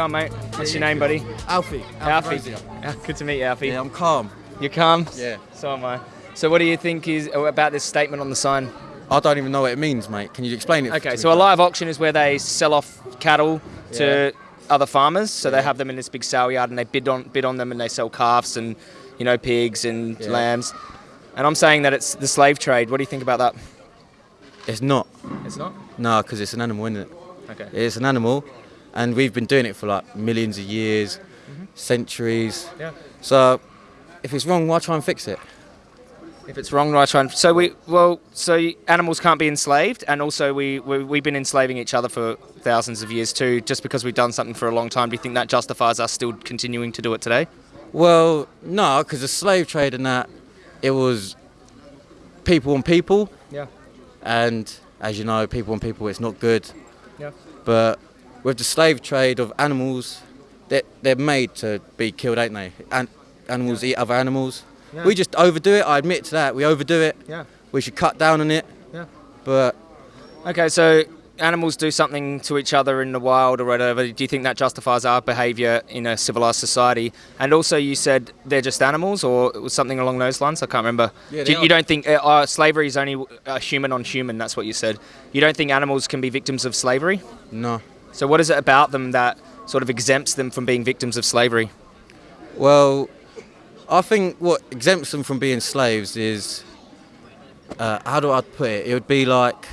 going, mate? What's your name, buddy? Alfie. Alfie. Ah, Good to meet you, Alfie. Yeah, I'm calm. You're calm? Yeah. So am I. So what do you think is about this statement on the sign? I don't even know what it means, mate. Can you explain it? Okay, so a live auction is where they sell off cattle to other farmers. So they have them in this big sale yard and they bid on bid on them and they sell calves and you know pigs and Yeah. lambs. And I'm saying that it's the slave trade. What do you think about that? It's not. It's not. No, because it's an animal, isn't it? Okay. It's an animal, and we've been doing it for like millions of years, mm-hmm. centuries. Yeah. So, if it's wrong, why try and fix it? If it's wrong, why try and so we well, so animals can't be enslaved, and also we, we we've been enslaving each other for thousands of years too. Just because we've done something for a long time, do you think that justifies us still continuing to do it today? Well, no, because the slave trade and that, it was people on people, Yeah. and as you know, people on people, it's not good. Yeah. But with the slave trade of animals, they're, they're made to be killed, ain't they? And animals eat other animals. Yeah. We just overdo it. I admit to that. We overdo it. Yeah. We should cut down on it. Yeah. But Okay, so animals do something to each other in the wild or whatever. Do you think that justifies our behaviour in a civilized society? And also, you said they're just animals, or it was something along those lines. I can't remember. Yeah, Do you, you don't think uh, uh, slavery is only uh, human on human? That's what you said. You don't think animals can be victims of slavery? no. So, what is it about them that sort of exempts them from being victims of slavery? Well, I think what exempts them from being slaves is, uh, how do I put it? It would be like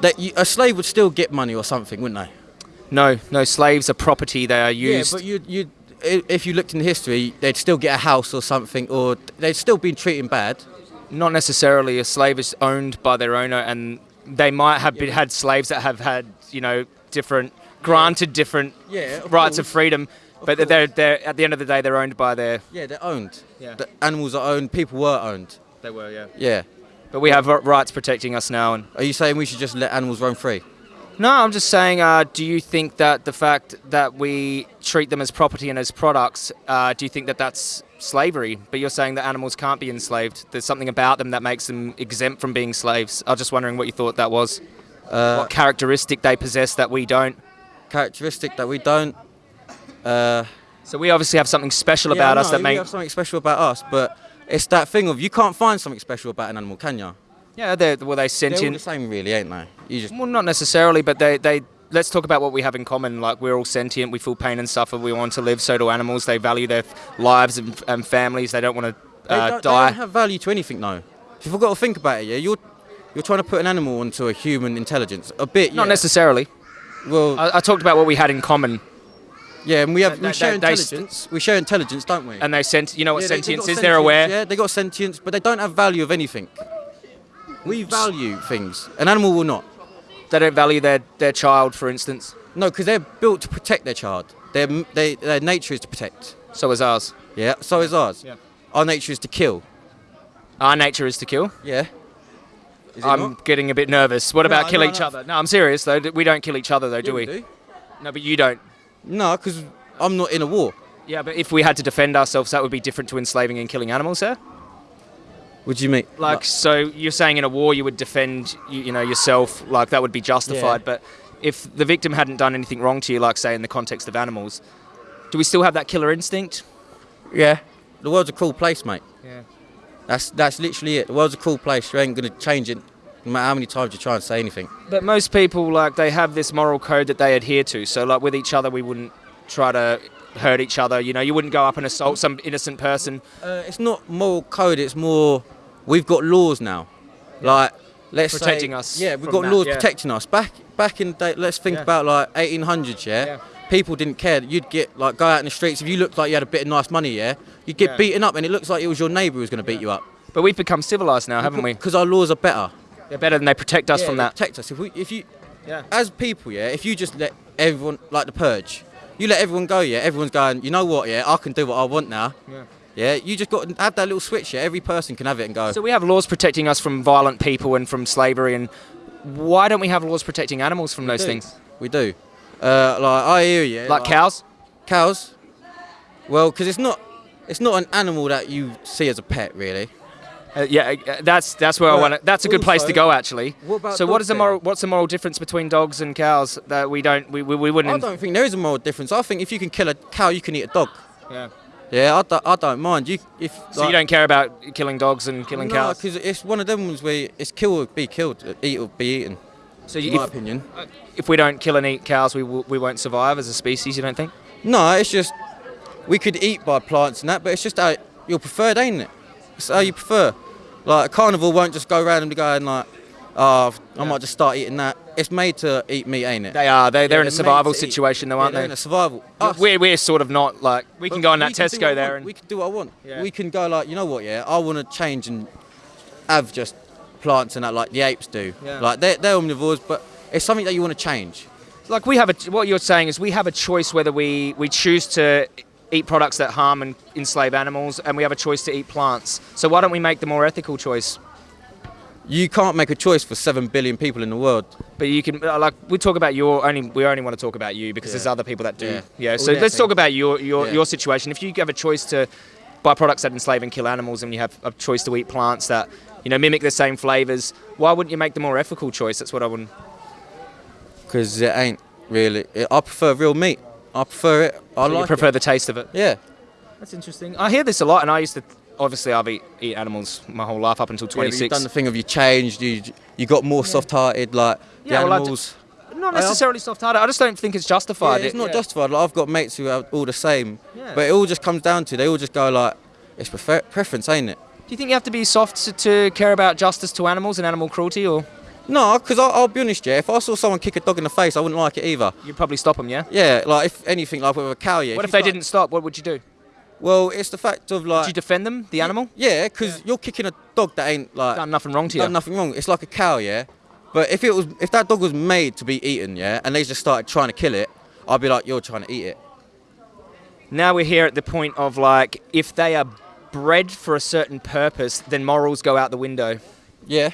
that you, a slave would still get money or something, wouldn't they? No, no. Slaves are property. They are used. Yeah, but you you if you looked in history, they'd still get a house or something, or they'd still be treated bad. not necessarily. A slave is owned by their owner, and they might have been, had slaves that have had, you know, different granted different Yeah, of rights of course. freedom, but course. they're they're at the end of the day they're owned by their. Yeah, they're owned. Yeah. The animals are owned. People were owned. They were, yeah. Yeah. But we have rights protecting us now, and Are you saying we should just let animals roam free? no, I'm just saying. Uh, do you think that the fact that we treat them as property and as products, uh, do you think that that's slavery? But you're saying that animals can't be enslaved. There's something about them that makes them exempt from being slaves. I was just wondering what you thought that was. Uh, what characteristic they possess that we don't. characteristic that we don't. Uh, So we obviously have something special yeah, about I us that we make. have something special about us, but it's that thing of you can't find something special about an animal, can you? Yeah, they're well, they They're all the same, really, ain't they? You just Well, not necessarily, but they, they. Let's talk about what we have in common. Like we're all sentient. We feel pain and suffer. We want to live. So do animals. They value their lives and, and families. They don't want to they, uh, don't, they die. don't have value to anything, no. If you've got to think about it, yeah, you're you're trying to put an animal onto a human intelligence. A bit, Not yeah. necessarily. Well, I, I talked about what we had in common, yeah, and we have they- we share they- they intelligence. we share intelligence, don't we? and they sent. You know what Yeah, they- they sentience is? They're aware. Yeah, they got sentience, but they don't have value of anything. We value things. An animal will not. They don't value their, their child, for instance. No, because they're built to protect their child. Their, they, their nature is to protect. So is ours. Yeah, so is ours. Yeah. Our nature is to kill. Our nature is to kill. Yeah. Is it I'm not? getting a bit nervous. What about No, kill no, each no. other? No, I'm serious though. We don't kill each other though, do Yeah, we? do. No, but you don't. No, because I'm not in a war. Yeah, but if we had to defend ourselves, that would be different to enslaving and killing animals, sir. What do you mean? Like, so you're saying in a war you would defend, you, you know, yourself, like that would be justified. Yeah. But if the victim hadn't done anything wrong to you, like say in the context of animals, do we still have that killer instinct? yeah. The world's a cruel place, mate. Yeah. That's that's literally it. The world's a cruel place. You ain't gonna change it, no matter how many times you try and say anything. But most people, like, they have this moral code that they adhere to. So, like, with each other, we wouldn't try to hurt each other. You know, you wouldn't go up and assault some innocent person. Uh, it's not moral code. It's more we've got laws now. Like let's say- Protecting us Yeah, we've got that, laws yeah. protecting us. Back back in the day, let's think Yeah. about like 1800s. Yeah? Yeah. People didn't care. You'd get like go out in the streets if you looked like you had a bit of nice money. Yeah, you'd get beaten up, and it looks like it was your neighbour who was going to beat you up. But we've become civilized now, haven't we? Because our laws are better. They're better than they protect us from they that. Protect us. If we, if you, Yeah. as people, yeah, if you just let everyone like the purge, you let everyone go, yeah, everyone's going. You know what? Yeah, I can do what I want now. Yeah. Yeah, you just got to have that little switch. Yeah, every person can have it and go. So we have laws protecting us from violent people and from slavery, and why don't we have laws protecting animals from those do. things? We do. Uh, like I hear you. Like cows? Cows. Well, because it's not, it's not an animal that you see as a pet, really. Uh, yeah, uh, that's that's where I want to. That's a good place to go, actually. what so, what is the moral? What's the moral difference between dogs and cows that we don't? We, we, we wouldn't. I don't think there is a moral difference. I think if you can kill a cow, you can eat a dog. yeah. Yeah, I don't, I don't mind. You if So you don't care about killing dogs and killing no, cows. because it's one of them ones where it's kill or be killed, uh, eat or be eaten. So In my if, opinion. if we don't kill and eat cows, we we won't survive as a species. You don't think? No, it's just we could eat by plants and that, but it's just how you're preferred, ain't it? It's how you prefer. Like a carnivore won't just go randomly and like, oh, I might just start eating that. It's made to eat meat, ain't it? They are. They they're in a they're survival situation, though, aren't they're in a survival. Us, We're, we're sort of not like we can but go on that Tesco there and we can do what I want. We can go like, you know what? Yeah, I want to change and have just plants and that like the apes do. Yeah. Like they're, they're omnivores, but it's something that you want to change. like we have a what you're saying is we have a choice whether we we choose to eat products that harm and enslave animals and we have a choice to eat plants so why don't we make the more ethical choice You can't make a choice for seven billion people in the world. but you can uh, like we talk about your only we only want to talk about you because there's other people that do yeah, Yeah. so let's talk about your your, Yeah. your situation if you have a choice to buy products that enslave and kill animals and you have a choice to eat plants that you know mimic the same flavors why wouldn't you make the more ethical choice that's what i wouldn't because it ain't really. I prefer real meat. I prefer it. I you like prefer it. the taste of it Yeah. that's interesting i hear this a lot and i used to obviously i've eat, eat animals my whole life up until Yeah, but You've done the thing of you changed. You you got more soft-hearted. Like the Yeah, well, I d- animals. Not necessarily soft-hearted. I just don't think it's Yeah, justified. it's not yeah. justified. Like I've got mates who are all the same, Yeah. but it all just comes down to they all just go like, it's prefer- preference, ain't it? Do you think you have to be soft to, to care about justice to animals and animal cruelty, or No, because I'll, I'll be honest, yeah. If I saw someone kick a dog in the face, I wouldn't like it either. you'd probably stop them? Yeah. Yeah, like if anything, like with a cow, yeah. what if you they start- didn't stop? What would you do? Well, it's the fact of like. Do you defend them, the animal? Yeah, because you're kicking a dog that ain't like Done nothing wrong to you. done nothing wrong. It's like a cow, yeah. But if it was, if that dog was made to be eaten, yeah, and they just started trying to kill it, I'd be like, you're trying to eat it. Now we're here at the point of like, if they are bred for a certain purpose, then morals go out the window. Yeah.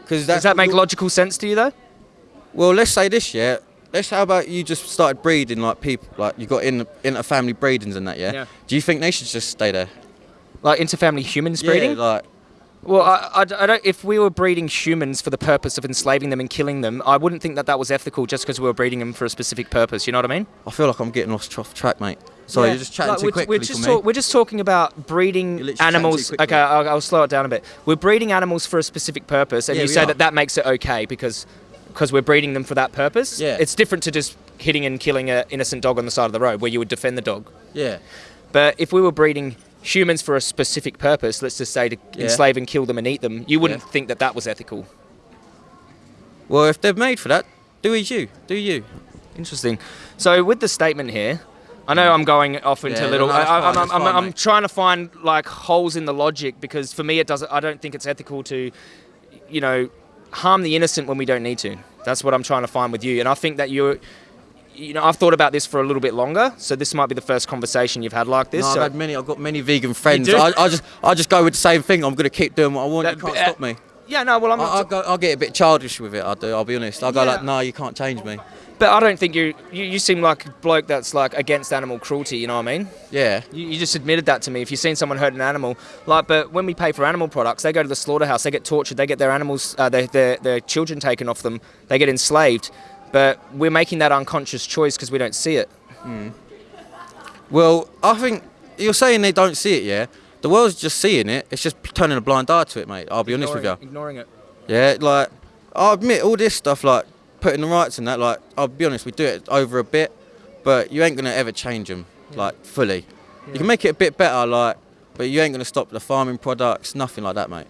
Because Does that make logical sense to you, though? Well, let's say this, yeah. Let's how about you just started breeding like people, like you got in inter family breedings and that, yeah? Yeah. Do you think they should just stay there? Like interfamily humans breeding? Yeah, like Well, I, I, I don't. If we were breeding humans for the purpose of enslaving them and killing them, I wouldn't think that that was ethical just because we were breeding them for a specific purpose. You know what I mean? I feel like I'm getting lost off track, mate. Sorry, Yeah. you're just chatting Like, too we're, quickly we're just for talk- me. we're just talking about breeding You're literally chatting too animals. Okay, I'll, I'll slow it down a bit. We're breeding animals for a specific purpose, and Yeah, you say are. that that makes it okay because because we're breeding them for that purpose. Yeah. It's different to just hitting and killing an innocent dog on the side of the road where you would defend the dog. Yeah. But if we were breeding humans for a specific purpose, let's just say to Yeah. enslave and kill them and eat them, you wouldn't Yeah. think that that was ethical. Well, if they're made for that, do as you, do you. Interesting. So with the statement here, I know I'm going off into Yeah, little. no, I, I'm, I'm, I'm mate. trying to find like holes in the logic because for me it doesn't. I don't think it's ethical to, you know, harm the innocent when we don't need to. That's what I'm trying to find with you, and I think that you're. You know, I've thought about this for a little bit longer, so this might be the first conversation you've had like this. No, I've so- had many. I've got many vegan friends. I, I just, I just go with the same thing. I'm gonna keep doing what I want. That- you can't uh, stop me. yeah, no, well, I'm I, not. I'll, go, I'll get a bit childish with it. I do. I'll be honest. I'll go Yeah. like, no, you can't change me. But I don't think you, you. You seem like a bloke that's like against animal cruelty. You know what I mean? Yeah. You, you just admitted that to me. If you've seen someone hurt an animal, like, but when we pay for animal products, they go to the slaughterhouse, they get tortured, they get their animals, uh, their, their, their children taken off them, they get enslaved. But we're making that unconscious choice because we don't see it. Well, I think you're saying they don't see it, yeah. The world's just seeing it. It's just turning a blind eye to it, mate. I'll be honest with you. Ignoring it. Yeah, like I admit all this stuff, like putting the rights and that. Like I'll be honest, we do it over a bit, but you ain't gonna ever change them, like fully. You can make it a bit better, like, but you ain't gonna stop the farming products, nothing like that, mate.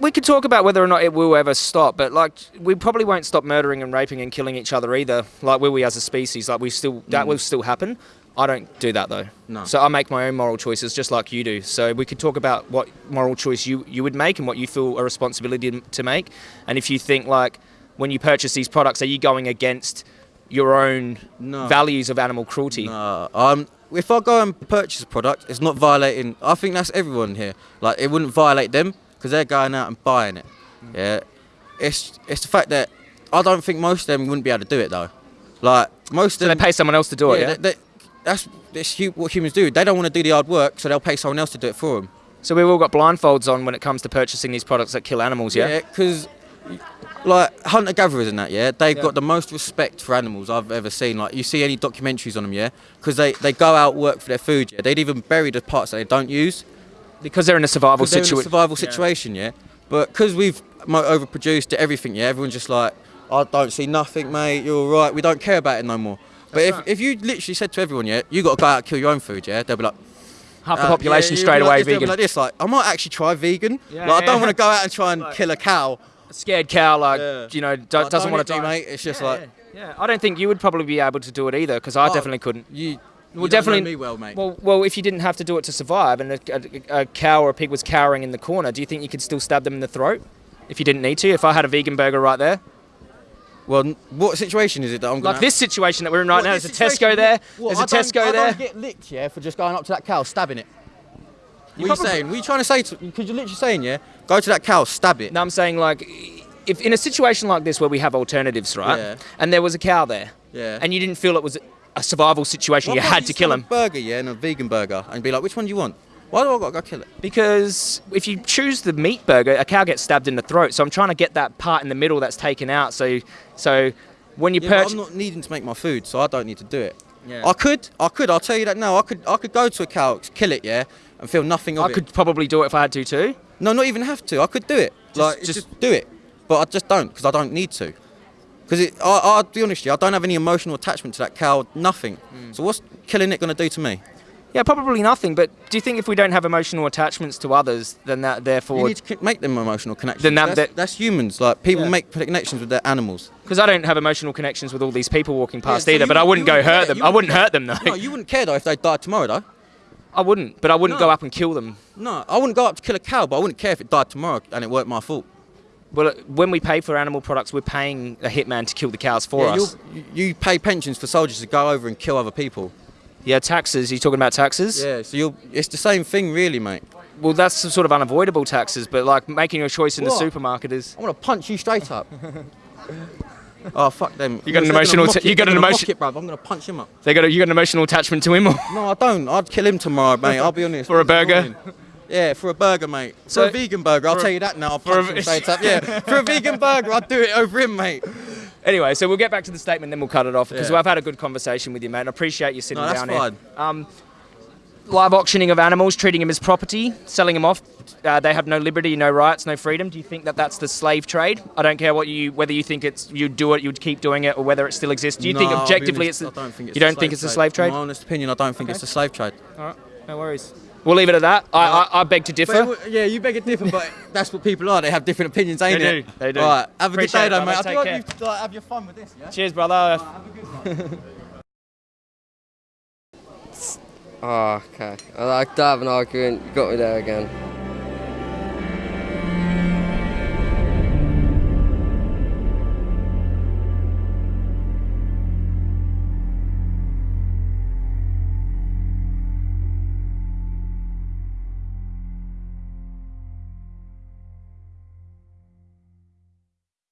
We could talk about whether or not it will ever stop, but like we probably won't stop murdering and raping and killing each other either. Like will we as a species? Like we still that mm. will still happen. I don't do that though. No. So I make my own moral choices just like you do. So we could talk about what moral choice you, you would make and what you feel a responsibility to make. And if you think like when you purchase these products, are you going against your own No. values of animal cruelty? No, um, if I go and purchase a product, it's not violating. I think that's everyone here. Like it wouldn't violate them because they're going out and buying it. Yeah, it's it's the fact that I don't think most of them wouldn't be able to do it though. Like most So of they them, pay someone else to do it, yeah? they- they- that's that's what humans do. They don't want to do the hard work, so they'll pay someone else to do it for them. So we've all got blindfolds on when it comes to purchasing these products that kill animals, yeah? Yeah, because like hunter gatherers and that, yeah, they've Yeah. got the most respect for animals I've ever seen. Like you see any documentaries on them, yeah, because they they go out work for their food. Yeah, they'd even bury the parts that they don't use. Because they're in a survival Because they're in a situation. survival situation, yeah. But because we've overproduced everything, yeah, everyone's just like, I don't see nothing, mate. You're all right. We don't care about it no more. But if, right. if you literally said to everyone, yeah, you got to go out and kill your own food, yeah, they'll be like, Half the uh, population yeah, straight away like this, they'll be vegan. Like this, like I might actually try vegan. Yeah, like I don't yeah. want to go out and try and kill a cow. Scared cow, like, Yeah. you know, do, Like, doesn't want to do, die. mate. It's just yeah, like yeah. I don't think you would probably be able to do it either, because I Oh, definitely couldn't. you. Well, you definitely- me well, mate. Well, well, if you didn't have to do it to survive, and a, a, a cow or a pig was cowering in the corner, do you think you could still stab them in the throat if you didn't need to? If I had a vegan burger right there, Well, what situation is it that I'm like this situation that we're in right What, now, there's a Tesco there. What, there's a I Tesco I there. don't get licked, yeah, for just going up to that cow, stabbing it. You what are you saying? What are you trying to say? Because you're literally saying, yeah, go to that cow, stab it. No, I'm saying like, if in a situation like this where we have alternatives, right? Yeah. And there was a cow there, Yeah. and you didn't feel it was a survival situation, Why you had to kill him. A burger, yeah, and a vegan burger, and be like, which one do you want? Why do I got to go kill it? Because if you choose the meat burger, a cow gets stabbed in the throat. So I'm trying to get that part in the middle that's taken out. So, so when you Yeah, purchase, I'm not needing to make my food, so I don't need to do it. Yeah. I could, I could. I'll tell you that now. I could, I could go to a cow, kill it, yeah, and feel nothing of I it. I could probably do it if I had to too. No, not even have to. I could do it. like, just- just, do it. But I just don't because I don't need to. Because I, I'll be honest, with you, I don't have any emotional attachment to that cow. Nothing. Hmm. So what's killing it going to do to me? Yeah, probably nothing. But do you think if we don't have emotional attachments to others, then that therefore You need to make them emotional connections. Then that- that's, that- that's humans. Like people Yeah. make connections with their animals. because I don't have emotional connections with all these people walking past Yeah, so either. But I wouldn't- go wouldn't hurt care, them. I wouldn't care. hurt them though. No, you wouldn't care though if they died tomorrow, though. I wouldn't. But I wouldn't No. go up and kill them. No, I wouldn't go up to kill a cow, but I wouldn't care if it died tomorrow and it weren't my fault. Well, uh, when we pay for animal products, we're paying a hitman to kill the cows for yeah, us. you you pay pensions for soldiers to go over and kill other people. Yeah, taxes. You talking about taxes? Yeah, so you'll. It's the same thing, really, mate. Well, that's some sort of unavoidable taxes, but like making your choice in the supermarket is. I'm gonna punch you straight up. oh fuck them! You got an emotional mock t- it, you got an gonna emotion- mock. I'm gonna punch him up. They got a, you got an emotional attachment to him. Or? No, I don't. I'd kill him tomorrow, mate. I'll be honest. For a burger? Yeah, for a burger, mate. For So- a vegan burger, I'll tell you that now. I'll for a punch him straight up. Yeah, for a vegan burger, I'd do it over him, mate. Anyway, so we'll get back to the statement, then we'll cut it off because Yeah. I've had a good conversation with you, mate. I appreciate you sitting No, down fine. here. Um, live auctioning of animals, treating them as property, selling them off. Uh, they have no liberty, no rights, no freedom. Do you think that that's the slave trade? I don't care what you, whether you think it's you do it, you'd keep doing it, or whether it still exists. Do you think No, I'll objectively honest, it's? I don't think it's you don't think it's a slave trade? My honest opinion, I don't think Okay. it's a slave trade. All right, no worries. We'll leave it at that. I, I, I beg to differ. But, yeah, you beg a different, but that's what people are. They have different opinions, ain't They it? do, they do. All right, have a good day, it, though, brother. mate. Take do hope care. you like, have your fun with this, yeah? Cheers, brother. Oh, okay. I like to have an argument. You got me there again.